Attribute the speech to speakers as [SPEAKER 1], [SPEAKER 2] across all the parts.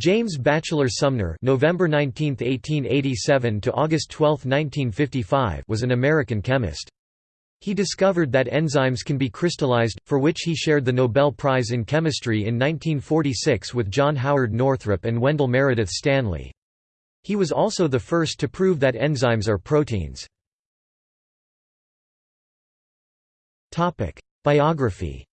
[SPEAKER 1] James Batchelor Sumner November 19, 1887 to August 12, 1955 was an American chemist. He discovered that enzymes can be crystallized, for which he shared the Nobel Prize in Chemistry in 1946 with John Howard Northrop and Wendell Meredith Stanley. He was also the first to prove that enzymes are proteins. Biography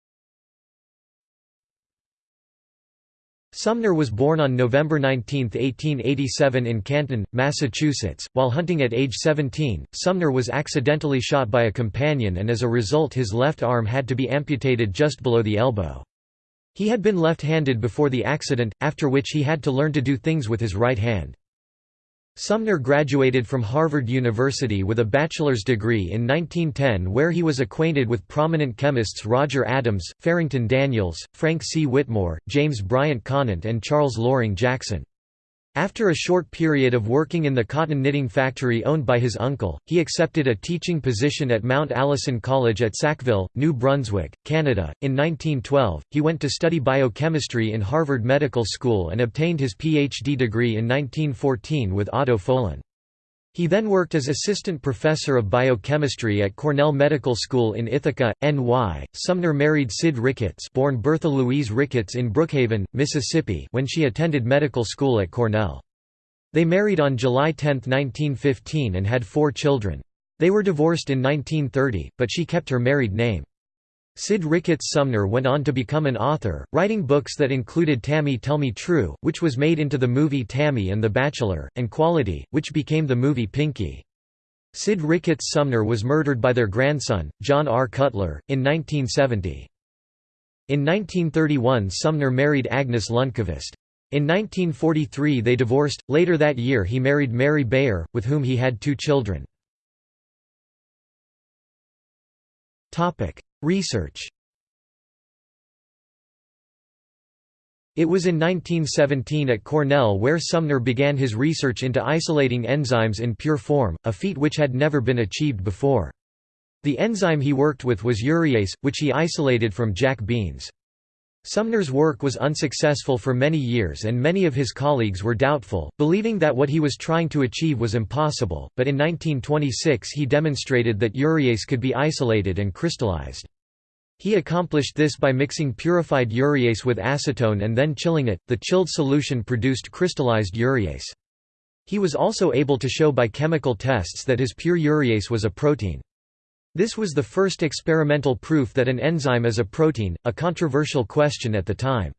[SPEAKER 1] Sumner was born on November 19, 1887 in Canton, Massachusetts. While hunting at age 17, Sumner was accidentally shot by a companion and as a result his left arm had to be amputated just below the elbow. He had been left-handed before the accident, after which he had to learn to do things with his right hand. Sumner graduated from Harvard University with a bachelor's degree in 1910 where he was acquainted with prominent chemists Roger Adams, Farrington Daniels, Frank C. Whitmore, James Bryant Conant and Charles Loring Jackson. After a short period of working in the cotton knitting factory owned by his uncle, he accepted a teaching position at Mount Allison College at Sackville, New Brunswick, Canada. In 1912, he went to study biochemistry in Harvard Medical School and obtained his PhD degree in 1914 with Otto Folin. He then worked as assistant professor of biochemistry at Cornell Medical School in Ithaca, NY. Sumner married Sid Ricketts, born Bertha Louise Ricketts in Brookhaven, Mississippi, when she attended medical school at Cornell. They married on July 10, 1915 and had four children. They were divorced in 1930, but she kept her married name. Sid Ricketts Sumner went on to become an author, writing books that included Tammy Tell Me True, which was made into the movie Tammy and the Bachelor, and Quality, which became the movie Pinky. Sid Ricketts Sumner was murdered by their grandson, John R. Cutler, in 1970. In 1931 Sumner married Agnes Lundkvist. In 1943 they divorced, later that year he married Mary Beyer, with whom he had two children. Research It was in 1917 at Cornell where Sumner began his research into isolating enzymes in pure form, a feat which had never been achieved before. The enzyme he worked with was urease, which he isolated from jack beans. Sumner's work was unsuccessful for many years and many of his colleagues were doubtful, believing that what he was trying to achieve was impossible, but in 1926 he demonstrated that urease could be isolated and crystallized. He accomplished this by mixing purified urease with acetone and then chilling it. The chilled solution produced crystallized urease. He was also able to show by chemical tests that his pure urease was a protein. This was the first experimental proof that an enzyme is a protein, a controversial question at the time.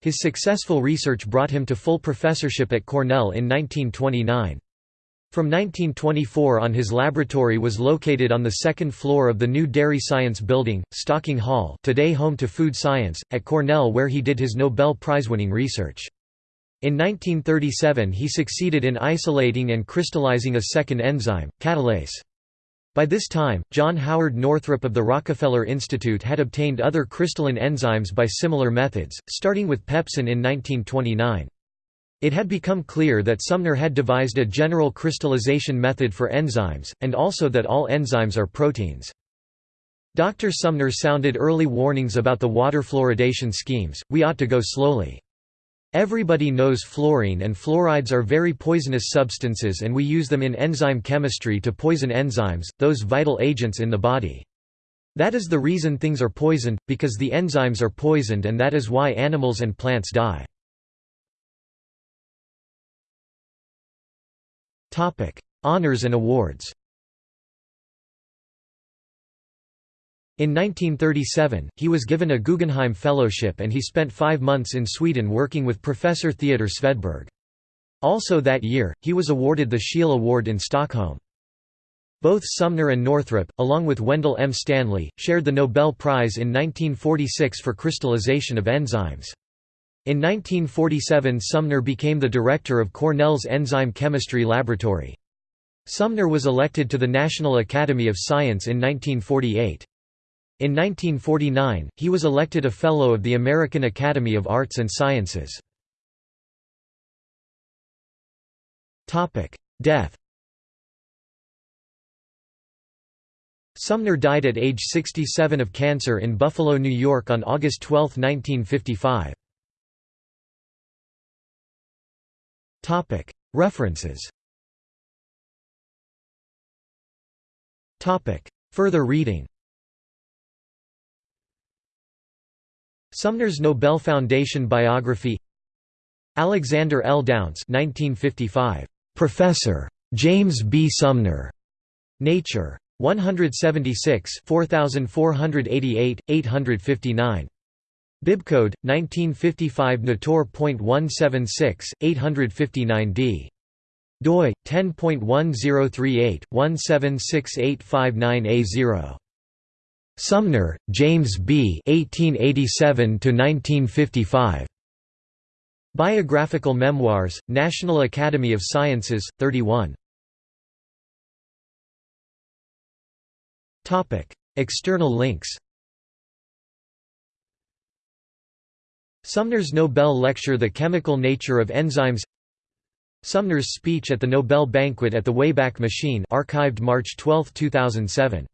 [SPEAKER 1] His successful research brought him to full professorship at Cornell in 1929. From 1924 on his laboratory was located on the second floor of the new Dairy Science Building, Stocking Hall today home to food science, at Cornell where he did his Nobel Prize-winning research. In 1937 he succeeded in isolating and crystallizing a second enzyme, catalase. By this time, John Howard Northrop of the Rockefeller Institute had obtained other crystalline enzymes by similar methods, starting with pepsin in 1929. It had become clear that Sumner had devised a general crystallization method for enzymes, and also that all enzymes are proteins. Dr. Sumner sounded early warnings about the water fluoridation schemes, we ought to go slowly. Everybody knows fluorine and fluorides are very poisonous substances and we use them in enzyme chemistry to poison enzymes, those vital agents in the body. That is the reason things are poisoned, because the enzymes are poisoned and that is why animals and plants die. Honors and awards. In 1937, he was given a Guggenheim Fellowship and he spent five months in Sweden working with Professor Theodor Svedberg. Also that year, he was awarded the Scheele Award in Stockholm. Both Sumner and Northrop, along with Wendell M. Stanley, shared the Nobel Prize in 1946 for crystallization of enzymes. In 1947 Sumner became the director of Cornell's Enzyme Chemistry Laboratory. Sumner was elected to the National Academy of Science in 1948. In 1949, he was elected a Fellow of the American Academy of Arts and Sciences. Death Sumner died at age 67 of cancer in Buffalo, New York on August 12, 1955. References Further reading Sumner's Nobel Foundation biography Alexander L. Dounce 1955. Professor. James B. Sumner. Nature. 176 4488, 859. Bibcode, 1955 Nator.176, 859d. doi, 10.1038, 176859A0. Sumner, James B. 1887–1955. Biographical Memoirs, National Academy of Sciences, 31. Topic: External links Sumner's Nobel Lecture The Chemical Nature of Enzymes Sumner's speech at the Nobel Banquet at the Wayback Machine archived March 12, 2007.